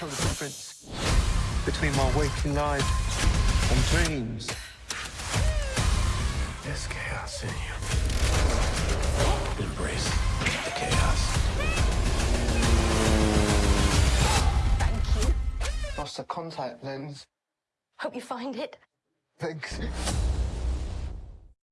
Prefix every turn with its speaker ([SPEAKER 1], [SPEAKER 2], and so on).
[SPEAKER 1] tell the difference between my waking life and dreams. There's chaos in you. Embrace the chaos.
[SPEAKER 2] Thank you.
[SPEAKER 1] Lost a contact lens.
[SPEAKER 2] Hope you find it.
[SPEAKER 1] Thanks.